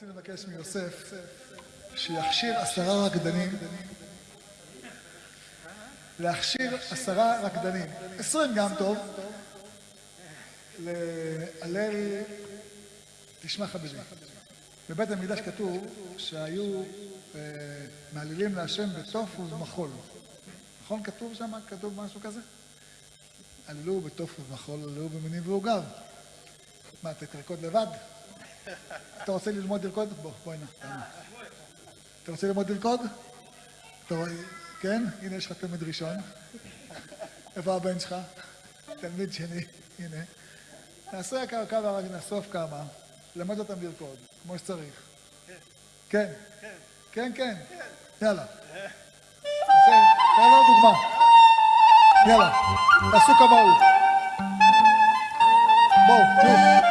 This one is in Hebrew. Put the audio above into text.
רוצים לבקש מיוסף שיכשיר עשרה רקדנים, להכשיר עשרה רקדנים, עשרים גם טוב, להלל, תשמע חברים, בבית המקדש כתוב שהיו מעלילים להשם בתוף ובמחול, נכון כתוב שם? כתוב משהו כזה? עללו בתוף ובמחול, עללו במינים ועוגב. מה, אתה תרקוד לבד? אתה רוצה ללמוד לרקוד? בוא, בוא הנה. אתה רוצה ללמוד לרקוד? כן? הנה יש לך תלמיד ראשון. איפה הבן שלך? תלמיד שני, הנה. נעשה כמה, נאסוף כמה, למד אותם לרקוד, כמו שצריך. כן. כן, כן. יאללה. תן לנו דוגמה. יאללה, תעשו כמוהו. בואו, מי